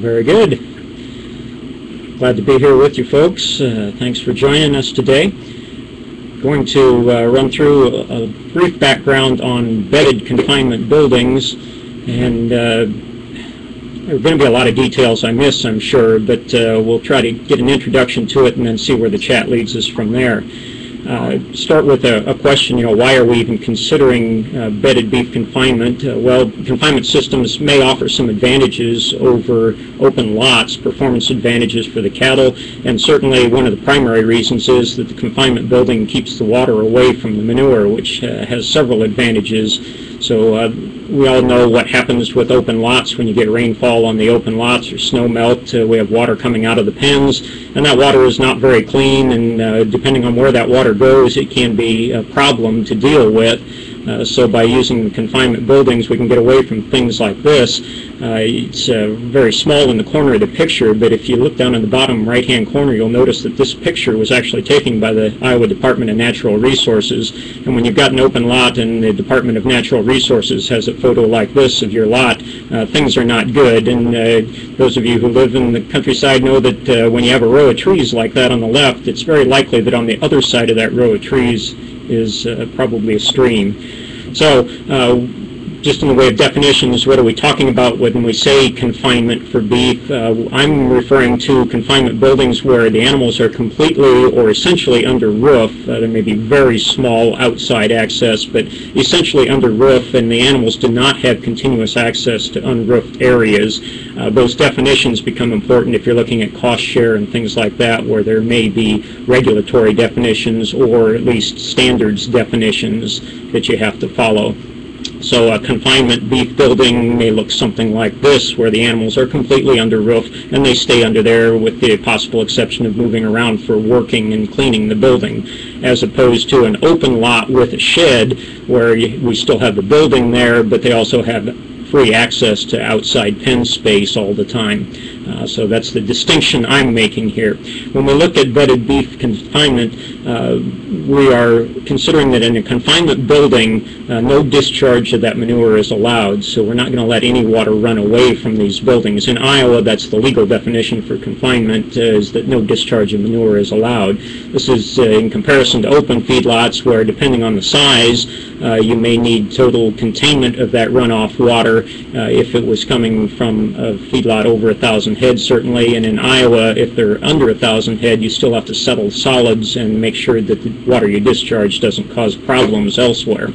Very good. Glad to be here with you folks. Uh, thanks for joining us today. Going to uh, run through a, a, brief background on bedded confinement buildings and uh, there are going to be a lot of details I miss, I'm sure, but uh, we'll try to get an introduction to it and then see where the chat leads us from there. Uh, start with a, a, question, you know, why are we even considering uh, bedded beef confinement? Uh, well, confinement systems may offer some advantages over open lots, performance advantages for the cattle, and certainly one of the primary reasons is that the confinement building keeps the water away from the manure, which uh, has several advantages. So uh, we all know what happens with open lots when you get rainfall on the open lots or snow melt. Uh, we have water coming out of the pens, and that water is not very clean, and uh, depending on where that water goes, it can be a problem to deal with. Uh, so by using confinement buildings, we can get away from things like this. Uh, it's uh, very small in the corner of the picture, but if you look down in the bottom right-hand corner, you'll notice that this picture was actually taken by the Iowa Department of Natural Resources. And when you've got an open lot and the Department of Natural Resources has a photo like this of your lot, uh, things are not good. And uh, those of you who live in the countryside know that when you have a row of trees like that on the left, it's very likely that on the other side of that row of trees is uh, probably a stream. So uh, just in the way of definitions, what are we talking about when we say confinement for beef? Uh, I'm referring to confinement buildings where the animals are completely or essentially under roof. Uh, there may be very small outside access, but essentially under roof, and the animals do not have continuous access to unroofed areas. Uh, those definitions become important if you're looking at cost share and things like that, where there may be regulatory definitions or at least standards definitions that you have to follow. So a confinement beef building may look something like this, where the animals are completely under roof and they stay under there with the possible exception of moving around for working and cleaning the building, as opposed to an open lot with a shed where we still have the building there, but they also have free access to outside pen space all the time. Uh, so that's the distinction I'm making here. When we look at bedded beef confinement, uh, we are considering that in a confinement building, uh, no discharge of that manure is allowed. So we're not going to let any water run away from these buildings. In Iowa, that's the legal definition for confinement, uh, is that no discharge of manure is allowed. This is uh, in comparison to open feedlots where, depending on the size, you may need total containment of that runoff water if it was coming from a feedlot over a thousand head certainly, and in Iowa, if they're under a thousand head, you still have to settle solids and make sure that the water you discharge doesn't cause problems elsewhere.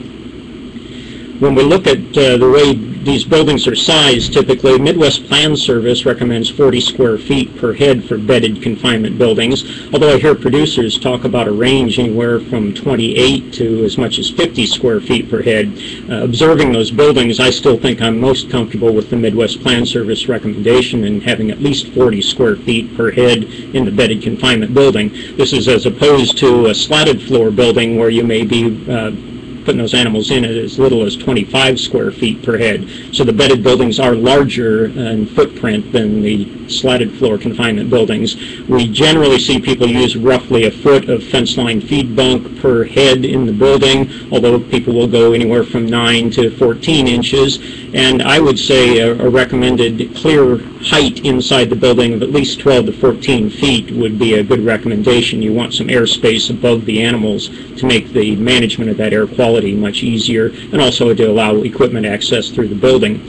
When we look at uh, the way these buildings are sized typically. Midwest Plan Service recommends 40 square feet per head for bedded confinement buildings, although I hear producers talk about a range anywhere from 28 to as much as 50 square feet per head. Uh, observing those buildings, I still think I'm most comfortable with the Midwest Plan Service recommendation in having at least 40 square feet per head in the bedded confinement building. This is as opposed to a slatted floor building where you may be uh, putting those animals in at as little as 25 square feet per head. So the bedded buildings are larger in footprint than the slatted floor confinement buildings. We generally see people use roughly a foot of fence line feed bunk per head in the building, although people will go anywhere from 9 to 14 inches. And I would say a, a recommended clear height inside the building of at least 12 to 14 feet would be a good recommendation. You want some airspace above the animals to make the management of that air quality much easier and also to allow equipment access through the building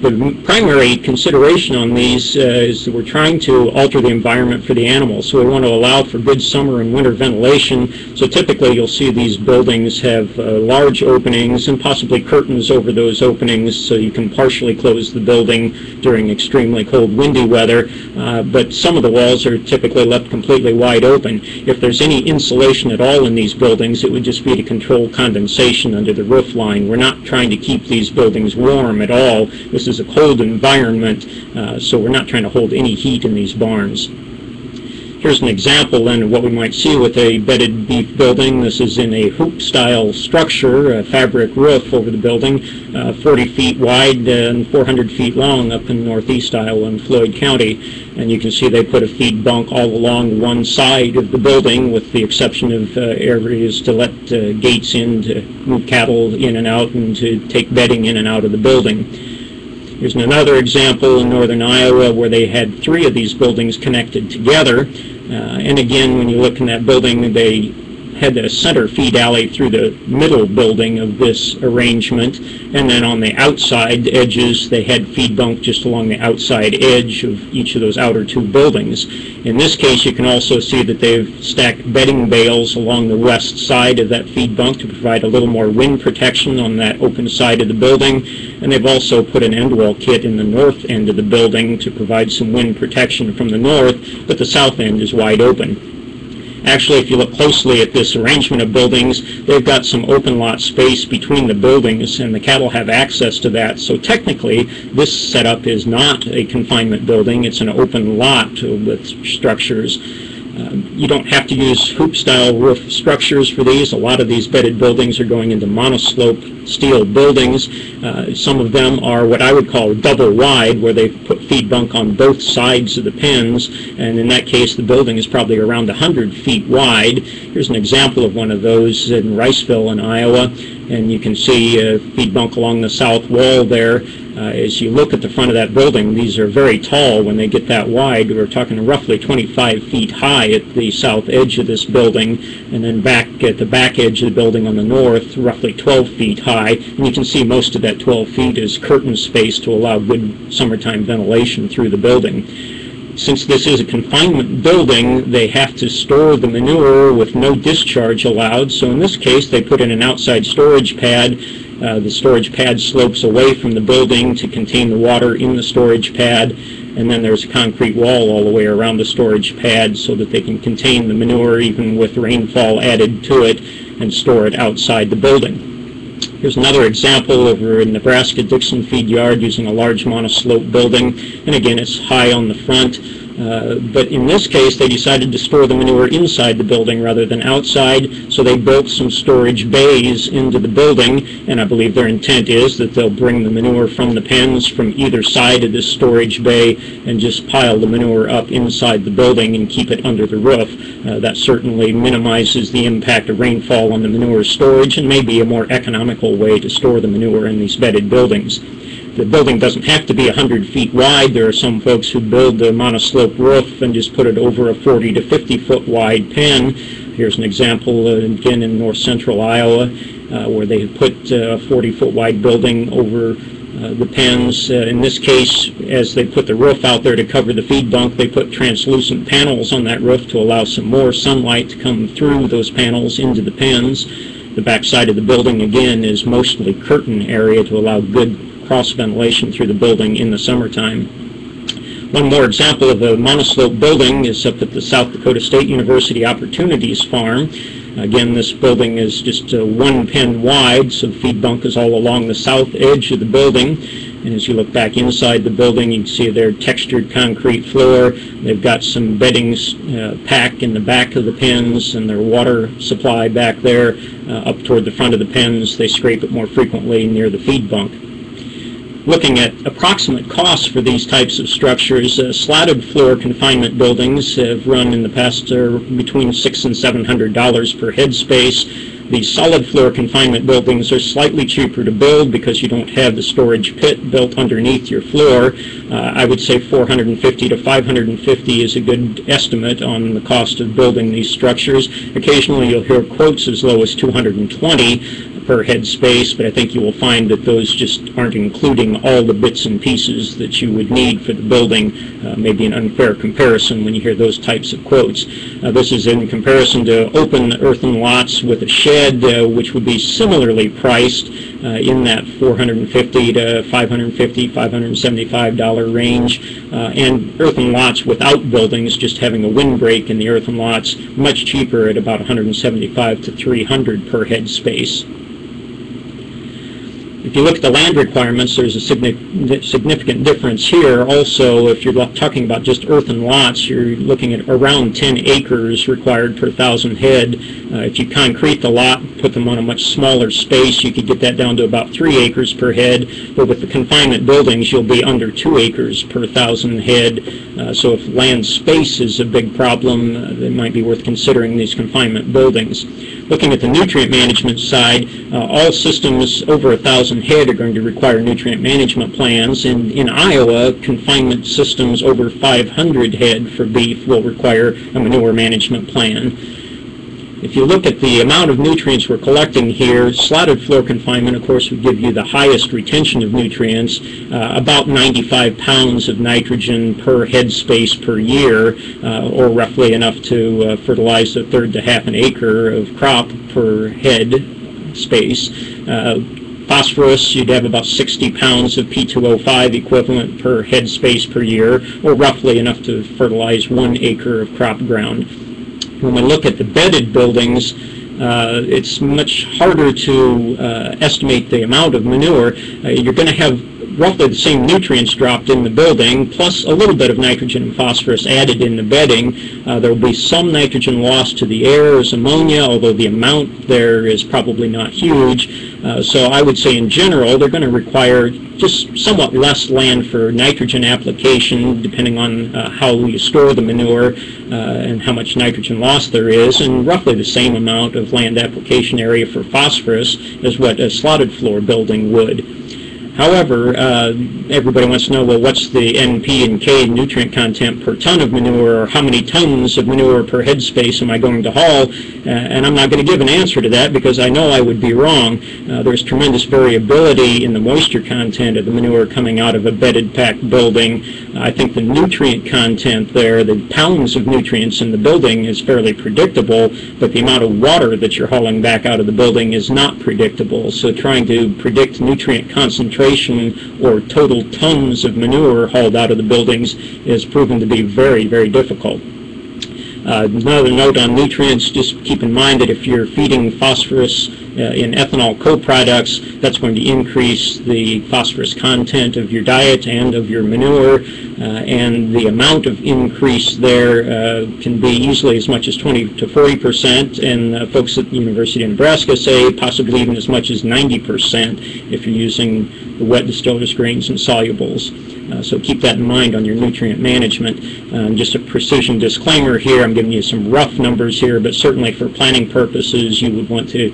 the primary consideration on these uh, is that we're trying to alter the environment for the animals. So we want to allow for good summer and winter ventilation. So typically you'll see these buildings have uh, large openings and possibly curtains over those openings so you can partially close the building during extremely cold windy weather. Uh, but some of the walls are typically left completely wide open. If there's any insulation at all in these buildings, it would just be to control condensation under the roof line. We're not trying to keep these buildings warm at all. This is a cold environment, uh, so we're not trying to hold any heat in these barns. Here's an example then of what we might see with a bedded beef building. This is in a hoop style structure, a fabric roof over the building, uh, 40 feet wide and 400 feet long up in northeast Iowa in Floyd County. And you can see they put a feed bunk all along one side of the building with the exception of uh, areas to let uh, gates in to move cattle in and out and to take bedding in and out of the building. Here's another example in northern Iowa where they had three of these buildings connected together. Uh, and again, when you look in that building, they had a center feed alley through the middle building of this arrangement, and then on the outside edges they had feed bunk just along the outside edge of each of those outer two buildings. In this case you can also see that they've stacked bedding bales along the west side of that feed bunk to provide a little more wind protection on that open side of the building, and they've also put an end wall kit in the north end of the building to provide some wind protection from the north, but the south end is wide open. Actually, if you look closely at this arrangement of buildings, they've got some open lot space between the buildings, and the cattle have access to that. So technically, this setup is not a confinement building. It's an open lot with structures. Um, you don't have to use hoop-style roof structures for these. A lot of these bedded buildings are going into monoslope steel buildings. Uh, some of them are what I would call double wide, where they put feed bunk on both sides of the pens, and in that case the building is probably around 100 feet wide. Here's an example of one of those in Riceville in Iowa, and you can see uh, feed bunk along the south wall there. Uh, as you look at the front of that building, these are very tall when they get that wide. We're talking roughly 25 feet high at the south edge of this building, and then back at the back edge of the building on the north, roughly 12 feet high. And you can see most of that 12 feet is curtain space to allow good summertime ventilation through the building since this is a confinement building, they have to store the manure with no discharge allowed. So in this case, they put in an outside storage pad uh, the storage pad slopes away from the building to contain the water in the storage pad, and then there's a concrete wall all the way around the storage pad so that they can contain the manure even with rainfall added to it and store it outside the building. Here's another example over in Nebraska Dixon Feed Yard using a large monoslope building, and again it's high on the front. Uh, but in this case, they decided to store the manure inside the building rather than outside, so they built some storage bays into the building, and I believe their intent is that they'll bring the manure from the pens from either side of this storage bay and just pile the manure up inside the building and keep it under the roof. Uh, that certainly minimizes the impact of rainfall on the manure storage and may be a more economical way to store the manure in these bedded buildings the building doesn't have to be 100 feet wide. There are some folks who build a monoslope roof and just put it over a 40 to 50 foot wide pen. Here's an example uh, again in north central Iowa uh, where they put a 40 foot wide building over uh, the pens. Uh, in this case, as they put the roof out there to cover the feed bunk, they put translucent panels on that roof to allow some more sunlight to come through those panels into the pens. The back side of the building, again, is mostly curtain area to allow good cross ventilation through the building in the summertime. One more example of a monoslope building is up at the South Dakota State University Opportunities Farm. Again, this building is just uh, one pen wide, so feed bunk is all along the south edge of the building. And as you look back inside the building, you can see their textured concrete floor. They've got some beddings uh, packed in the back of the pens and their water supply back there uh, up toward the front of the pens. They scrape it more frequently near the feed bunk looking at approximate costs for these types of structures, uh, slatted floor confinement buildings have run in the past uh, between six and seven hundred dollars per headspace. The solid floor confinement buildings are slightly cheaper to build because you don't have the storage pit built underneath your floor. Uh, I would say 450 to 550 is a good estimate on the cost of building these structures. Occasionally you'll hear quotes as low as 220 per head space, but I think you will find that those just aren't including all the bits and pieces that you would need for the building. Uh, maybe an unfair comparison when you hear those types of quotes. Uh, this is in comparison to open earthen lots with a shed, uh, which would be similarly priced uh, in that 450 to 550, 575 dollar range, uh, and earthen lots without buildings, just having a windbreak in the earthen lots, much cheaper at about 175 to 300 per head space. If you look at the land requirements, there's a significant difference here. Also, if you're talking about just earthen lots, you're looking at around 10 acres required per thousand head. Uh, if you concrete the lot, put them on a much smaller space, you could get that down to about 3 acres per head. But with the confinement buildings, you'll be under 2 acres per thousand head. Uh, so if land space is a big problem, uh, it might be worth considering these confinement buildings. Looking at the nutrient management side, uh, all systems over a thousand 1,000 head are going to require nutrient management plans. And in Iowa, confinement systems over 500 head for beef will require a manure management plan. If you look at the amount of nutrients we're collecting here, slatted floor confinement, of course, would give you the highest retention of nutrients, uh, about 95 pounds of nitrogen per head space per year, uh, or roughly enough to uh, fertilize a third to half an acre of crop per head space. Uh, phosphorus, you'd have about 60 pounds of P2O5 equivalent per head space per year, or roughly enough to fertilize one acre of crop ground when we look at the bedded buildings, uh, it's much harder to uh, estimate the amount of manure. Uh, you're going to have roughly the same nutrients dropped in the building, plus a little bit of nitrogen and phosphorus added in the bedding. Uh, there will be some nitrogen lost to the air as ammonia, although the amount there is probably not huge. Uh, so I would say in general, they're going to require just somewhat less land for nitrogen application, depending on uh, how you store the manure uh, and how much nitrogen loss there is, and roughly the same amount of land application area for phosphorus as what a slatted floor building would. However, uh, everybody wants to know, well, what's the NP and K nutrient content per ton of manure, or how many tons of manure per headspace am I going to haul? Uh, and I'm not going to give an answer to that because I know I would be wrong. Uh, there's tremendous variability in the moisture content of the manure coming out of a bedded packed building. I think the nutrient content there, the pounds of nutrients in the building is fairly predictable, but the amount of water that you're hauling back out of the building is not predictable. So trying to predict nutrient concentration or total tons of manure hauled out of the buildings is proven to be very, very difficult. Uh, another note on nutrients, just keep in mind that if you're feeding phosphorus uh, in ethanol co-products, that's going to increase the phosphorus content of your diet and of your manure, uh, and the amount of increase there can be easily as much as 20 to 40 percent, and folks at the University of Nebraska say possibly even as much as 90 percent if you're using the wet distillers grains and solubles. So keep that in mind on your nutrient management. Um, just a precision disclaimer here, I'm giving you some rough numbers here, but certainly for planning purposes you would want to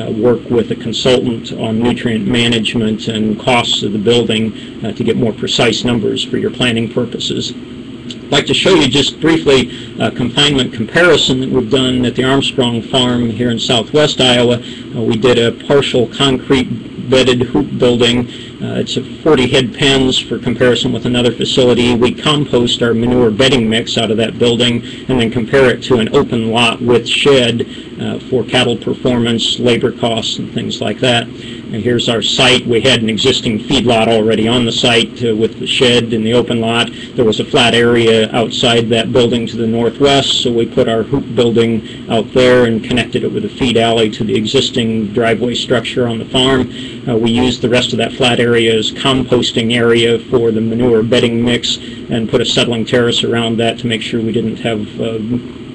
uh, work with a consultant on nutrient management and costs of the building uh, to get more precise numbers for your planning purposes. I'd like to show you just briefly a confinement comparison that we've done at the Armstrong Farm here in southwest Iowa. Uh, we did a partial concrete bedded hoop building it's a 40 head pens for comparison with another facility. We compost our manure bedding mix out of that building and then compare it to an open lot with shed uh, for cattle performance, labor costs, and things like that. And here's our site. We had an existing feedlot already on the site uh, with the shed in the open lot. There was a flat area outside that building to the northwest, so we put our hoop building out there and connected it with a feed alley to the existing driveway structure on the farm. Uh, we used the rest of that flat area as composting area for the manure bedding mix and put a settling terrace around that to make sure we didn't have uh,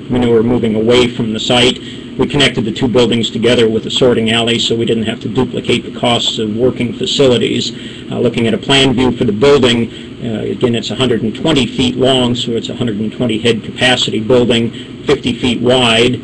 manure moving away from the site. We connected the two buildings together with a sorting alley so we didn't have to duplicate the costs of working facilities. Uh, looking at a plan view for the building, uh, again it's 120 feet long, so it's a 120 head capacity building, 50 feet wide,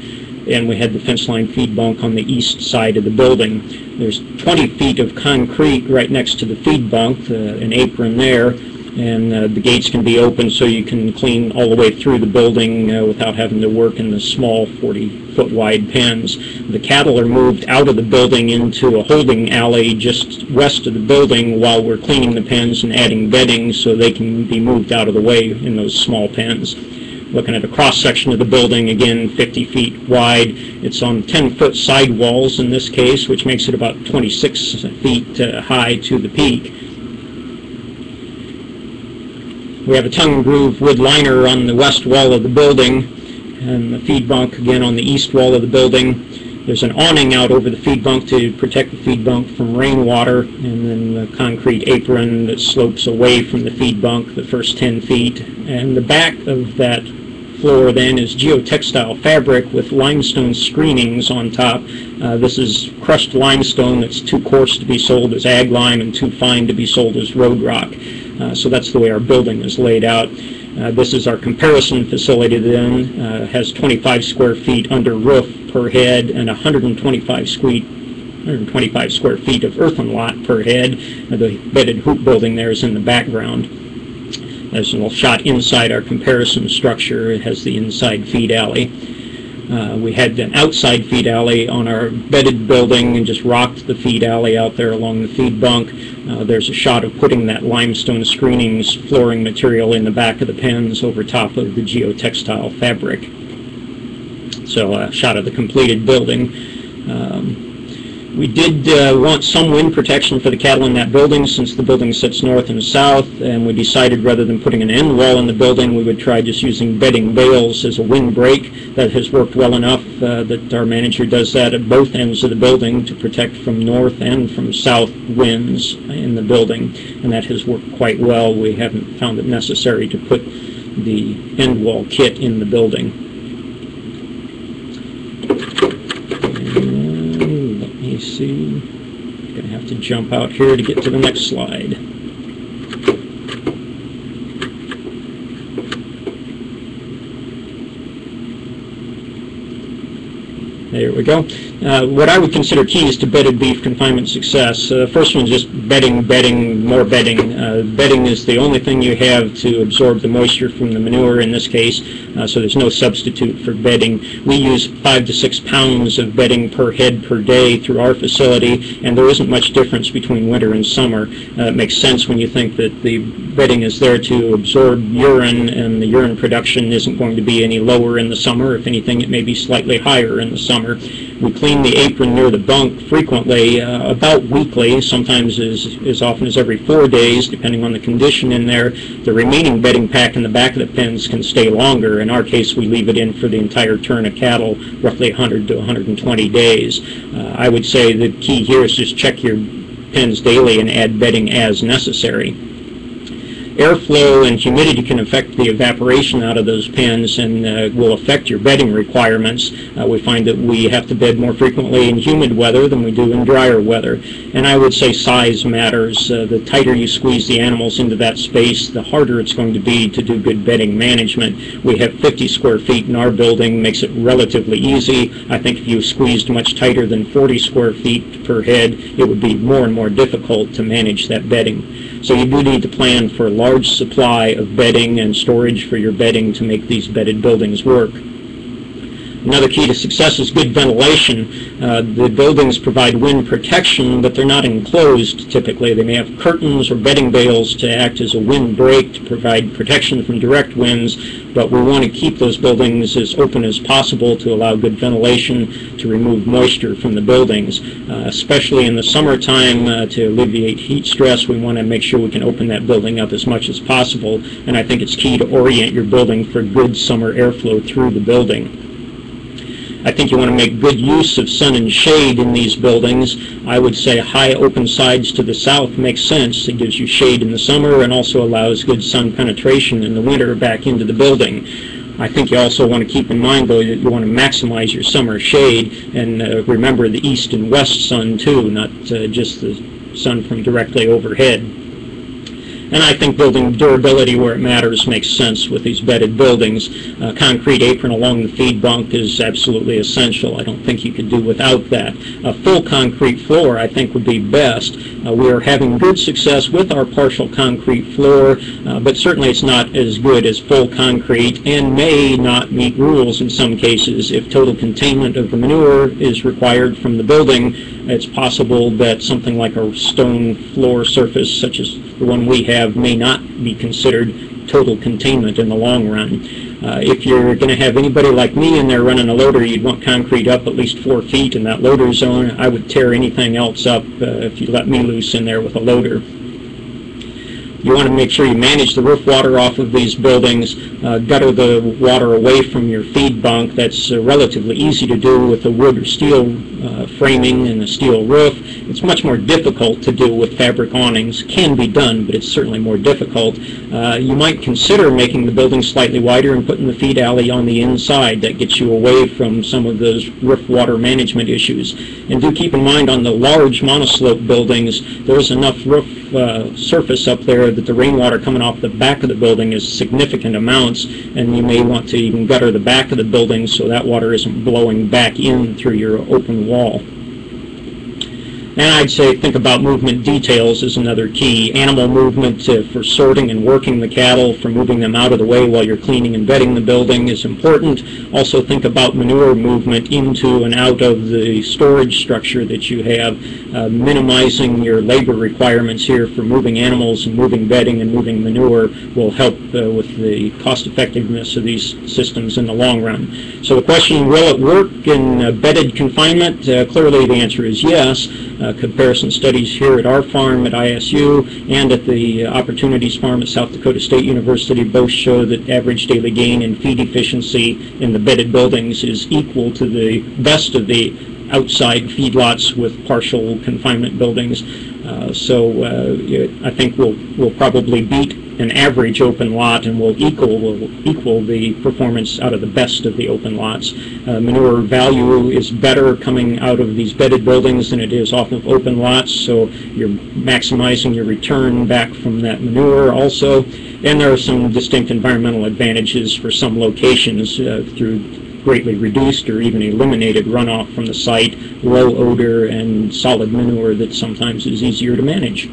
and we had the fence line feed bunk on the east side of the building. There's 20 feet of concrete right next to the feed bunk, uh, an apron there, and uh, the gates can be open so you can clean all the way through the building uh, without having to work in the small 40 foot wide pens. The cattle are moved out of the building into a holding alley just west of the building while we're cleaning the pens and adding bedding so they can be moved out of the way in those small pens. Looking at a cross section of the building, again 50 feet wide. It's on 10 foot sidewalls in this case, which makes it about 26 feet uh, high to the peak. We have a tongue and groove wood liner on the west wall of the building and the feed bunk again on the east wall of the building. There's an awning out over the feed bunk to protect the feed bunk from rainwater and then the concrete apron that slopes away from the feed bunk the first 10 feet. And the back of that floor then is geotextile fabric with limestone screenings on top. Uh, this is crushed limestone that's too coarse to be sold as ag lime and too fine to be sold as road rock. Uh, so that's the way our building is laid out. Uh, this is our comparison facility then, uh, has 25 square feet under roof per head and 125 square 125 square feet of earthen lot per head. Uh, The bedded hoop building there is in the background. There's a little shot inside our comparison structure. It has the inside feed alley. Uh, we had an outside feed alley on our bedded building and just rocked the feed alley out there along the feed bunk. Uh, there's a shot of putting that limestone screenings flooring material in the back of the pens over top of the geotextile fabric. So a shot of the completed building. Um, we did uh, want some wind protection for the cattle in that building since the building sits north and south, and we decided rather than putting an end wall in the building, we would try just using bedding bales as a wind break. That has worked well enough uh, that our manager does that at both ends of the building to protect from north and from south winds in the building, and that has worked quite well. We haven't found it necessary to put the end wall kit in the building. And let me see. Gonna have to jump out here to get to the next slide. There we go. Uh, what I would consider keys to bedded beef confinement success. Uh, first one is just bedding, bedding, more bedding. Uh, bedding is the only thing you have to absorb the moisture from the manure in this case, uh, so there's no substitute for bedding. We use five to six pounds of bedding per head per day through our facility, and there isn't much difference between winter and summer. Uh, it makes sense when you think that the bedding is there to absorb urine, and the urine production isn't going to be any lower in the summer. If anything, it may be slightly higher in the summer. We clean the apron near the bunk frequently, uh, about weekly, sometimes as, as often as every four days, depending on the condition in there. The remaining bedding pack in the back of the pens can stay longer. In our case, we leave it in for the entire turn of cattle, roughly 100 to 120 days. Uh, I would say the key here is just check your pens daily and add bedding as necessary airflow and humidity can affect the evaporation out of those pens and uh, will affect your bedding requirements. Uh, we find that we have to bed more frequently in humid weather than we do in drier weather. And I would say size matters. Uh, the tighter you squeeze the animals into that space, the harder it's going to be to do good bedding management. We have 50 square feet in our building, makes it relatively easy. I think if you squeezed much tighter than 40 square feet per head, it would be more and more difficult to manage that bedding. So you do need to plan for a large supply of bedding and for your bedding to make these bedded buildings work. Another key to success is good ventilation. Uh, the buildings provide wind protection, but they're not enclosed typically. They may have curtains or bedding bales to act as a wind break to provide protection from direct winds, but we want to keep those buildings as open as possible to allow good ventilation to remove moisture from the buildings. Uh, especially in the summertime uh, to alleviate heat stress, we want to make sure we can open that building up as much as possible, and I think it's key to orient your building for good summer airflow through the building. I think you want to make good use of sun and shade in these buildings. I would say high open sides to the south makes sense. It gives you shade in the summer and also allows good sun penetration in the winter back into the building. I think you also want to keep in mind, though, that you want to maximize your summer shade and uh, remember the east and west sun, too, not uh, just the sun from directly overhead. And I think building durability where it matters makes sense with these bedded buildings. A concrete apron along the feed bunk is absolutely essential. I don't think you could do without that. A full concrete floor I think would be best. Uh, we are having good success with our partial concrete floor, uh, but certainly it's not as good as full concrete and may not meet rules in some cases. If total containment of the manure is required from the building, it's possible that something like a stone floor surface such as the one we have may not be considered total containment in the long run. Uh, if you're going to have anybody like me in there running a loader, you'd want concrete up at least four feet in that loader zone. I would tear anything else up uh, if you let me loose in there with a loader. You want to make sure you manage the roof water off of these buildings, uh, gutter the water away from your feed bunk. That's uh, relatively easy to do with a wood or steel uh, framing and a steel roof. It's much more difficult to do with fabric awnings. Can be done, but it's certainly more difficult. Uh, you might consider making the building slightly wider and putting the feed alley on the inside. That gets you away from some of those roof water management issues. And do keep in mind on the large monoslope buildings, there's enough roof uh, surface up there that the rainwater coming off the back of the building is significant amounts, and you may want to even gutter the back of the building so that water isn't blowing back in through your open wall. And I'd say think about movement details is another key. Animal movement uh, for sorting and working the cattle, for moving them out of the way while you're cleaning and bedding the building is important. Also think about manure movement into and out of the storage structure that you have, uh, minimizing your labor requirements here for moving animals and moving bedding and moving manure will help uh, with the cost effectiveness of these systems in the long run. So the question, will it work in uh, bedded confinement? Clearly the answer is yes. Uh, comparison studies here at our farm at ISU and at the Opportunities Farm at South Dakota State University both show that average daily gain in feed efficiency in the bedded buildings is equal to the best of the outside feedlots with partial confinement buildings. Uh, so uh, I think we'll, we'll probably beat an average open lot and will equal will equal the performance out of the best of the open lots. Uh, manure value is better coming out of these bedded buildings than it is off of open lots, so you're maximizing your return back from that manure also. And there are some distinct environmental advantages for some locations uh, through greatly reduced or even eliminated runoff from the site, low odor, and solid manure that sometimes is easier to manage.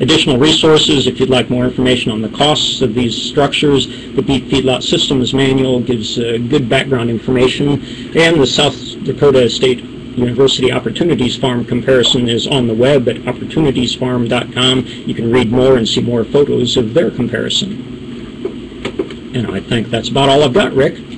Additional resources, if you'd like more information on the costs of these structures, the Beef Feedlot Systems Manual gives uh, good background information, and the South Dakota State University Opportunities Farm comparison is on the web at opportunitiesfarm.com. You can read more and see more photos of their comparison. And I think that's about all I've got, Rick.